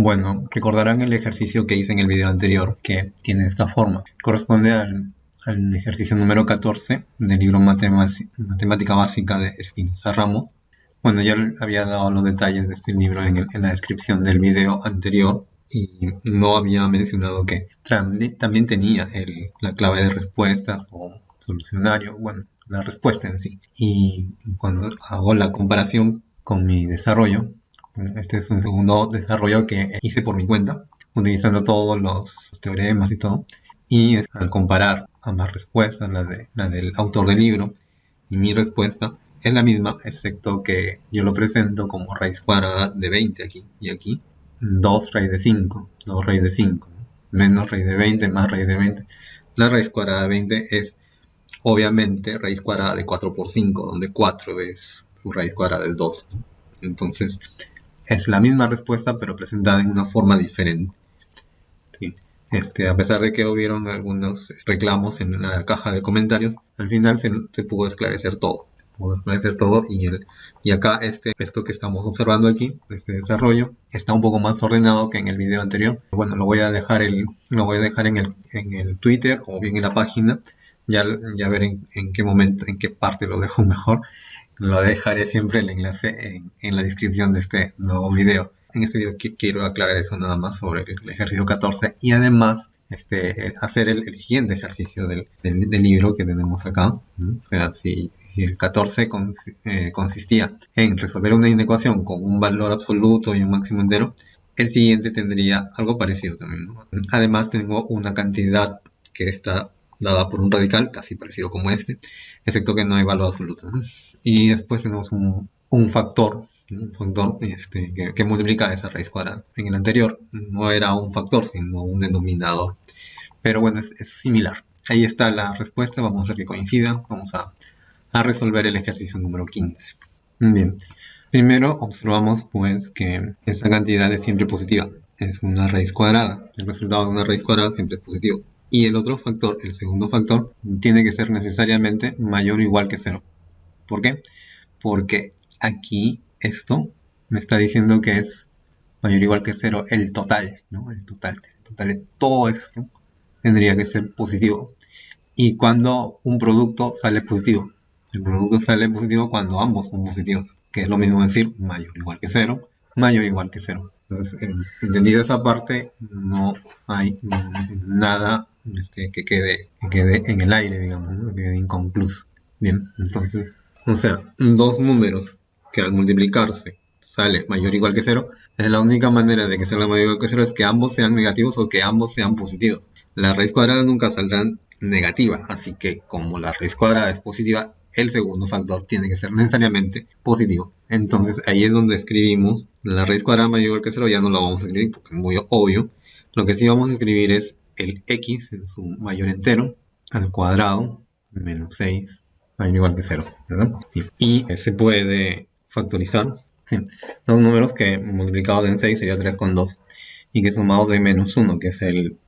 Bueno, recordarán el ejercicio que hice en el video anterior, que tiene esta forma. Corresponde al, ejercicio número 14 del libro Matemática Básica de Espinosa Ramos. Bueno, ya había dado los detalles de este libro en, la descripción del video anterior y no había mencionado que también tenía la clave de respuestas o solucionario, bueno, la respuesta en sí. Y cuando hago la comparación con mi desarrollo, este es un segundo desarrollo que hice por mi cuenta, utilizando todos los teoremas y todo. Y al comparar ambas respuestas, la, de, la del autor del libro y mi respuesta, es la misma, excepto que yo lo presento como raíz cuadrada de 20 aquí y aquí, 2 raíz de 5, 2 raíz de 5, menos raíz de 20, más raíz de 20. La raíz cuadrada de 20 es obviamente raíz cuadrada de 4 por 5, donde 4 es su raíz cuadrada es 2. Entonces, es la misma respuesta, pero presentada en una forma diferente. Este, a pesar de que hubieron algunos reclamos en la caja de comentarios, al final se, pudo esclarecer todo. pudo esclarecer todo y, el, y acá este, esto que estamos observando aquí, este desarrollo, está un poco más ordenado que en el video anterior. Bueno, lo voy a dejar, el, lo voy a dejar en, el, en el Twitter o bien en la página. Ya, ya ver en, en qué momento, en qué parte lo dejo mejor lo dejaré siempre el enlace en, la descripción de este nuevo video. En este video quiero aclarar eso nada más sobre el ejercicio 14 y además este, hacer el, siguiente ejercicio del, libro que tenemos acá. O sea, si, el 14 eh, consistía en resolver una inecuación con un valor absoluto y un máximo entero, el siguiente tendría algo parecido también. Además tengo una cantidad que está dada por un radical casi parecido como este, excepto que no hay valor absoluto. Y después tenemos un, factor, un factor este, que, multiplica esa raíz cuadrada. En el anterior no era un factor, sino un denominador. Pero bueno, es, similar. Ahí está la respuesta, vamos a hacer que coincida. Vamos a, resolver el ejercicio número 15. Bien, primero observamos pues que esta cantidad es siempre positiva. Es una raíz cuadrada. El resultado de una raíz cuadrada siempre es positivo. Y el otro factor, el segundo factor, tiene que ser necesariamente mayor o igual que cero. ¿Por qué? Porque aquí esto me está diciendo que es mayor o igual que cero el total, ¿no? El total, el total de todo esto tendría que ser positivo. Y cuando un producto sale positivo, el producto sale positivo cuando ambos son positivos, que es lo mismo decir mayor o igual que cero, mayor o igual que cero. Entonces, entendido esa parte, no hay nada este, que, quede, que quede en el aire, digamos, que quede inconcluso. Bien, entonces o sea, dos números que al multiplicarse sale mayor o igual que cero, es la única manera de que salga mayor o igual que cero es que ambos sean negativos o que ambos sean positivos. La raíz cuadrada nunca saldrá negativa, así que como la raíz cuadrada es positiva, el segundo factor tiene que ser necesariamente positivo. Entonces ahí es donde escribimos la raíz cuadrada mayor que cero, ya no lo vamos a escribir porque es muy obvio. Lo que sí vamos a escribir es el x en su mayor entero al cuadrado menos 6 mayor igual que 0, ¿verdad? Y se puede factorizar, sí. Dos números que multiplicados en 6 sería 3 con 2 y que sumados de menos 1, que es el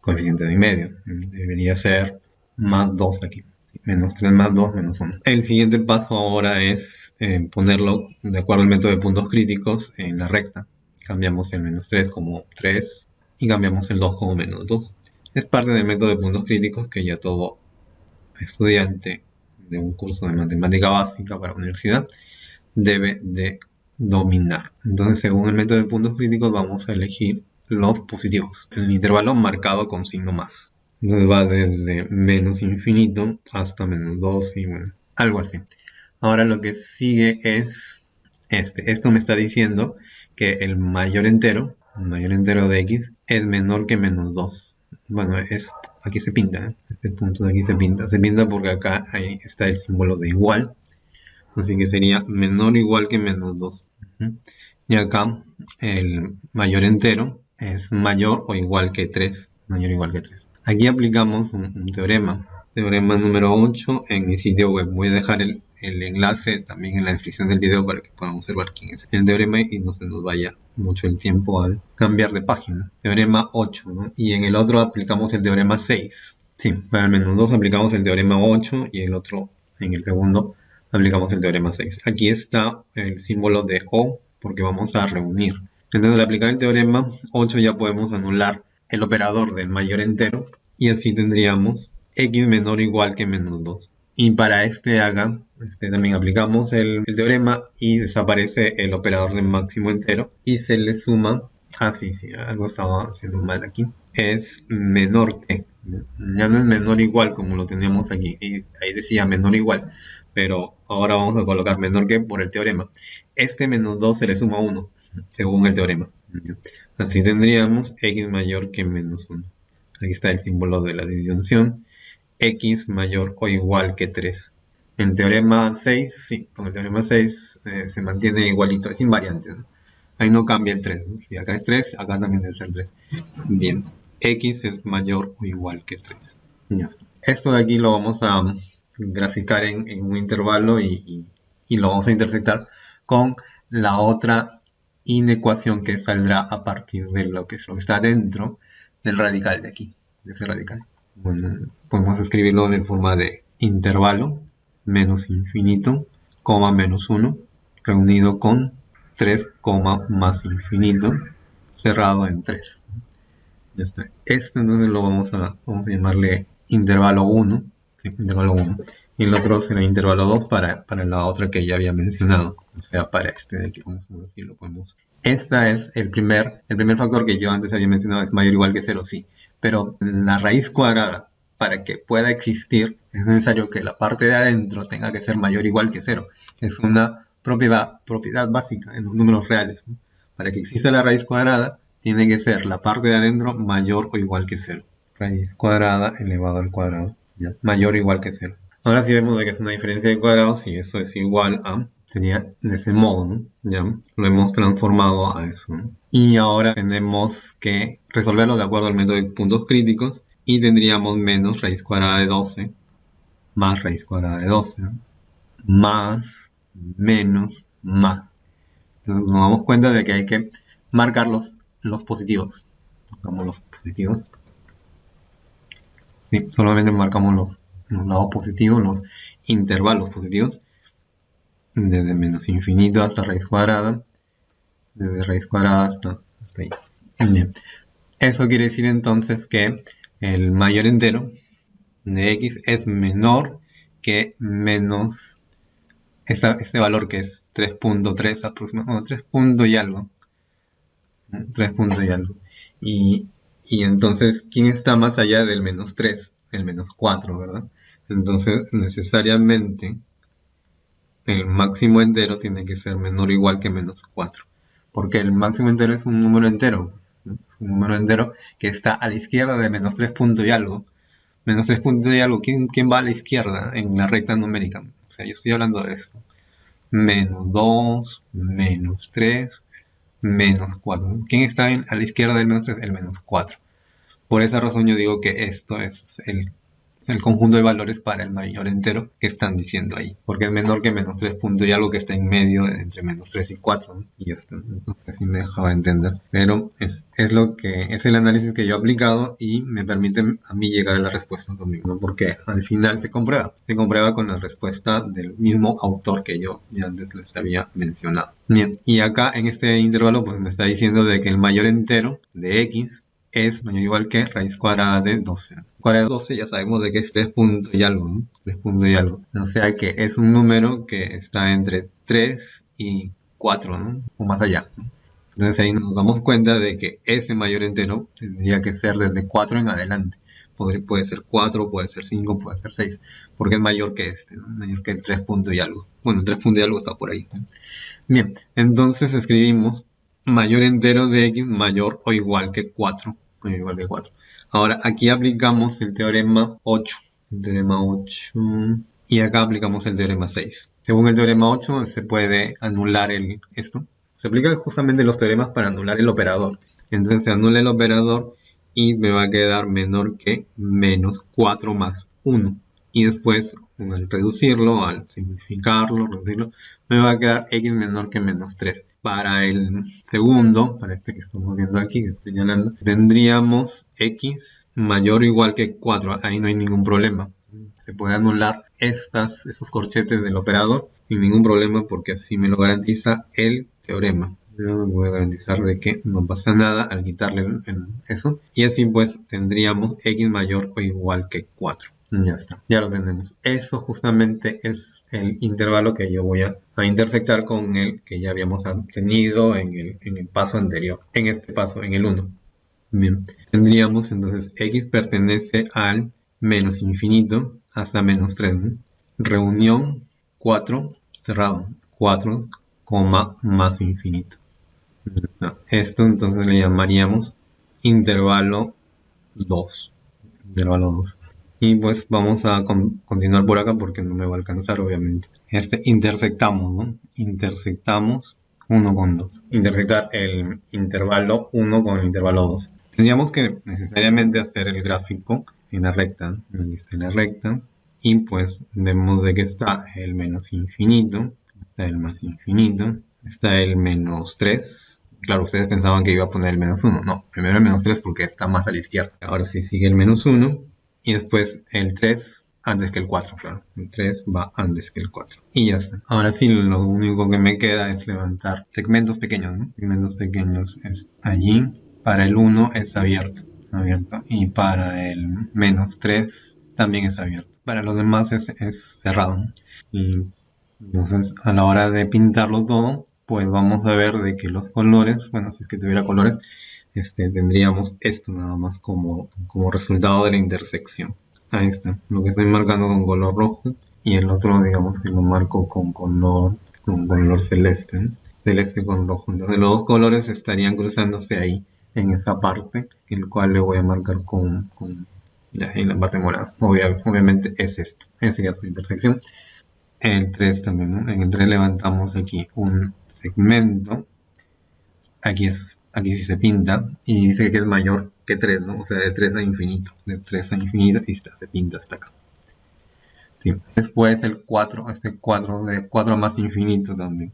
coeficiente de medio. Debería ser más 2 aquí. Menos 3 más 2 menos 1. El siguiente paso ahora es eh, ponerlo de acuerdo al método de puntos críticos en la recta. Cambiamos el menos 3 como 3 y cambiamos el 2 como menos 2. Es parte del método de puntos críticos que ya todo estudiante de un curso de matemática básica para universidad debe de dominar. Entonces, según el método de puntos críticos, vamos a elegir los positivos, el intervalo marcado con signo más. Entonces va desde menos infinito hasta menos 2 y bueno, algo así. Ahora lo que sigue es este. Esto me está diciendo que el mayor entero, mayor entero de x, es menor que menos 2. Bueno, es aquí se pinta, ¿eh? este punto de aquí se pinta, se pinta porque acá ahí está el símbolo de igual, así que sería menor o igual que menos 2. Y acá el mayor entero es mayor o igual que 3, mayor o igual que 3. Aquí aplicamos un teorema, teorema número 8 en mi sitio web. Voy a dejar el el enlace también en la descripción del video para que puedan observar quién es el teorema y no se nos vaya mucho el tiempo al cambiar de página. Teorema 8, Y en el otro aplicamos el teorema 6. Sí, para el menos 2 aplicamos el teorema 8 y el otro, en el segundo, aplicamos el teorema 6. Aquí está el símbolo de O porque vamos a reunir Entonces al aplicar el teorema 8 ya podemos anular el operador del mayor entero y así tendríamos x menor o igual que menos 2. Y para este haga, este, también aplicamos el, teorema y desaparece el operador del máximo entero y se le suma, ah sí, sí, algo estaba haciendo mal aquí, es menor que, ya no es menor igual como lo teníamos aquí, ahí decía menor igual, pero ahora vamos a colocar menor que por el teorema. Este menos 2 se le suma 1, según el teorema. Así tendríamos x mayor que menos 1. Aquí está el símbolo de la disyunción. X mayor o igual que 3. En teorema 6, sí, con el teorema 6 eh, se mantiene igualito, es invariante. Ahí no cambia el 3. Si acá es 3, acá también debe ser 3. Bien, x es mayor o igual que 3. Ya está. Esto de aquí lo vamos a graficar en, un intervalo y, lo vamos a intersectar con la otra inecuación que saldrá a partir de lo que está dentro del radical de aquí, de ese radical. Bueno, podemos escribirlo de forma de intervalo menos infinito, coma menos 1, reunido con 3, más infinito, cerrado en 3. Ya está. Este entonces lo vamos a, vamos a llamarle intervalo 1, intervalo 1. Y el otro será intervalo 2 para, para la otra que ya había mencionado. O sea, para este de aquí, vamos a ver podemos. Este es el primer, el primer factor que yo antes había mencionado, es mayor o igual que 0, sí. Pero la raíz cuadrada, para que pueda existir, es necesario que la parte de adentro tenga que ser mayor o igual que 0. Es una propiedad, propiedad básica en los números reales. Para que exista la raíz cuadrada, tiene que ser la parte de adentro mayor o igual que 0. Raíz cuadrada elevado al cuadrado mayor o igual que 0. Ahora si vemos que es una diferencia de cuadrados y eso es igual a, sería de ese modo, ¿Ya? Lo hemos transformado a eso. Y ahora tenemos que resolverlo de acuerdo al método de puntos críticos y tendríamos menos raíz cuadrada de 12 más raíz cuadrada de 12 más menos más. Entonces nos damos cuenta de que hay que marcar los, los positivos. Marcamos los positivos solamente marcamos los, lados positivos, los intervalos positivos, desde menos infinito hasta raíz cuadrada, desde raíz cuadrada hasta, ahí. Bien. Eso quiere decir entonces que el mayor entero de x es menor que menos este valor que es 3.3 aproximadamente, 3 puntos y algo. 3 puntos y algo. Y y entonces, ¿quién está más allá del menos 3? El menos 4, ¿verdad? Entonces, necesariamente, el máximo entero tiene que ser menor o igual que menos 4. Porque el máximo entero es un número entero. Es un número entero que está a la izquierda de menos 3 puntos y algo. Menos 3 puntos y algo. ¿Quién, ¿Quién va a la izquierda en la recta numérica? O sea, yo estoy hablando de esto. Menos 2, menos 3, menos 4. ¿Quién está a la izquierda del menos 3? El menos 4. Por esa razón yo digo que esto es el, el conjunto de valores para el mayor entero que están diciendo ahí. Porque es menor que menos 3 puntos y algo que está en medio entre menos 3 y 4. Y esto, entonces así me dejaba entender. Pero es, es, lo que es el análisis que yo he aplicado y me permite a mí llegar a la respuesta conmigo. Porque al final se comprueba. Se comprueba con la respuesta del mismo autor que yo ya antes les había mencionado. Bien, y acá en este intervalo pues me está diciendo de que el mayor entero de x es mayor o igual que raíz cuadrada de 12. Cuadrada de 12 ya sabemos de que es 3 puntos y algo, ¿no? 3 puntos y algo. O sea que es un número que está entre 3 y 4, ¿no? O más allá. Entonces ahí nos damos cuenta de que ese mayor entero tendría que ser desde 4 en adelante. puede ser 4, puede ser 5, puede ser 6, porque es mayor que este, ¿no? mayor que el 3 puntos y algo. Bueno, el 3 puntos y algo está por ahí. Bien, entonces escribimos mayor entero de x mayor o igual que 4. Igual que 4. Ahora aquí aplicamos el teorema 8. El teorema 8. Y acá aplicamos el teorema 6. Según el teorema 8 se puede anular el, esto. Se aplica justamente los teoremas para anular el operador. Entonces se anula el operador y me va a quedar menor que menos 4 más 1 y después al reducirlo, al simplificarlo, reducirlo, me va a quedar x menor que menos 3. Para el segundo, para este que estamos viendo aquí, que estoy señalando, tendríamos x mayor o igual que 4. Ahí no hay ningún problema. Se puede anular estas, esos corchetes del operador sin ningún problema porque así me lo garantiza el teorema. Me voy a garantizar de que no pasa nada al quitarle eso. Y así pues tendríamos x mayor o igual que 4. Ya está, ya lo tenemos. Eso justamente es el intervalo que yo voy a, intersectar con el que ya habíamos tenido en el, paso anterior. En este paso, en el 1. Bien, tendríamos entonces x pertenece al menos infinito hasta menos 3. Reunión 4 cerrado. 4, más infinito. Esto entonces le llamaríamos intervalo 2. Intervalo 2. Y pues vamos a continuar por acá porque no me va a alcanzar obviamente. Este intersectamos, ¿no? Intersectamos 1 con 2. Intersectar el intervalo 1 con el intervalo 2. Tendríamos que necesariamente hacer el gráfico en la recta. Aquí está en la recta. Y pues vemos de que está el menos infinito, está el más infinito, está el menos 3. Claro, ustedes pensaban que iba a poner el menos 1. No, primero el menos 3 porque está más a la izquierda. Ahora sí sigue el menos 1 y después el 3 antes que el 4, claro. El 3 va antes que el 4. Y ya está. Ahora sí, lo único que me queda es levantar segmentos pequeños, ¿no? Segmentos pequeños es allí. Para el 1 es abierto, abierto. Y para el menos 3 también es abierto. Para los demás es, cerrado. Entonces a la hora de pintarlo todo, pues vamos a ver de que los colores, bueno, si es que tuviera colores, este, tendríamos esto nada más como, como resultado de la intersección. Ahí está, lo que estoy marcando con color rojo y el otro digamos que lo marco con color, con color celeste, celeste con rojo. Entonces los dos colores estarían cruzándose ahí en esa parte, el cual le voy a marcar con, con ya, en la parte morada. obviamente es esto, esa sería su intersección. El 3 también, En el 3 levantamos aquí un segmento. Aquí es aquí sí se pinta y dice que es mayor que 3, ¿no? O sea, de 3 a infinito, de 3 a infinito y está, se pinta hasta acá. Después el 4, este 4 de 4 más infinito también.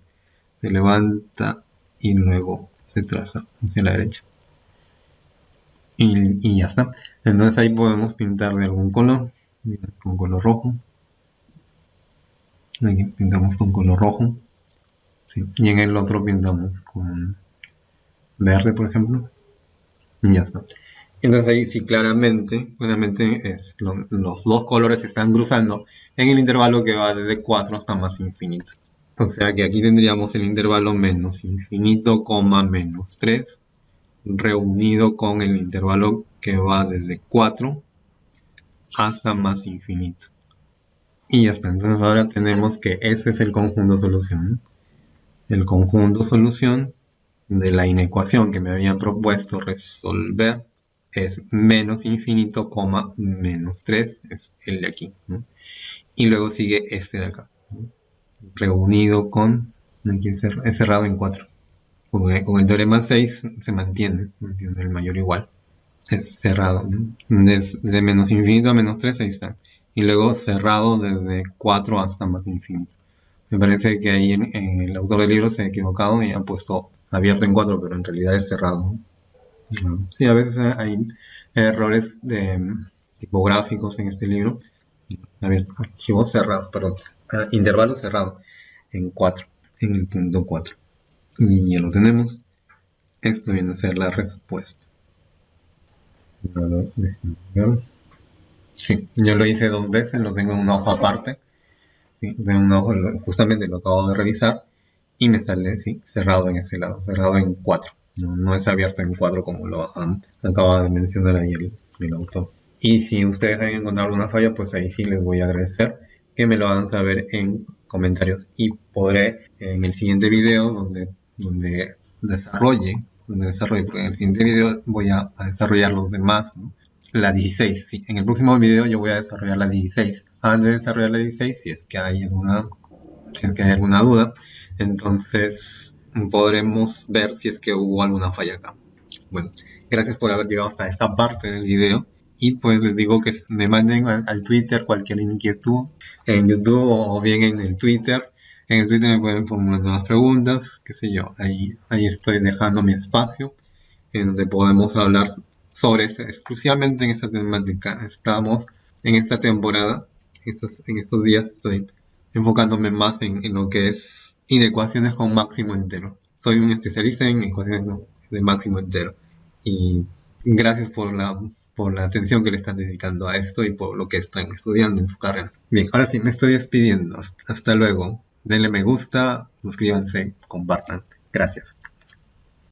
Se levanta y luego se traza hacia la derecha. Y, y ya está. Entonces ahí podemos pintar de algún color, con color rojo. Aquí pintamos con color rojo. Y en el otro pintamos con verde, por ejemplo. Ya está. Entonces ahí sí claramente, claramente es los dos colores se están cruzando en el intervalo que va desde 4 hasta más infinito. O sea que aquí tendríamos el intervalo menos infinito, coma menos 3, reunido con el intervalo que va desde 4 hasta más infinito. Y ya está. Entonces ahora tenemos que ese es el conjunto solución. El conjunto solución de la inecuación que me habían propuesto resolver es menos infinito, coma menos 3, es el de aquí. Y luego sigue este de acá, reunido con, aquí es cerrado en 4. Con el teorema 6 se mantiene, mantiene el mayor igual. Es cerrado, desde menos infinito a menos 3, ahí está. Y luego cerrado desde 4 hasta más infinito. Me parece que ahí el autor del libro se ha equivocado y ha puesto abierto en 4, pero en realidad es cerrado. Sí, a veces hay errores de, tipográficos en este libro. Abierto, archivo cerrado, perdón, ah, intervalo cerrado en 4, en el punto 4. Y ya lo tenemos. Esto viene a ser la respuesta. Sí, yo lo hice dos veces, lo tengo en una hoja aparte. Sí, justamente lo acabo de revisar y me sale sí, cerrado en ese lado, cerrado en 4. No, es abierto en 4 como lo acaba de mencionar ahí el, autor. Y si ustedes han encontrado alguna falla, pues ahí sí les voy a agradecer que me lo hagan saber en comentarios y podré en el siguiente video donde, donde desarrolle, donde desarrolle, porque en el siguiente video voy a, desarrollar los demás, la 16, sí. En el próximo video yo voy a desarrollar la 16. Antes de desarrollar la 16, si es que hay alguna, si es que hay alguna duda, entonces podremos ver si es que hubo alguna falla acá. Bueno, gracias por haber llegado hasta esta parte del video. Y pues les digo que me manden al, Twitter cualquier inquietud en YouTube o bien en el Twitter. En el Twitter me pueden formular nuevas preguntas, qué sé yo. Ahí, ahí estoy dejando mi espacio en donde podemos hablar sobre este, exclusivamente en esta temática. Estamos en esta temporada, estos, en estos días estoy enfocándome más en, en lo que es inecuaciones con máximo entero soy un especialista en ecuaciones de máximo entero. Y gracias por la, por la atención que le están dedicando a esto y por lo que están estudiando en su carrera. Bien, ahora sí, me estoy despidiendo. Hasta luego. Denle me gusta, suscríbanse, compartan. Gracias.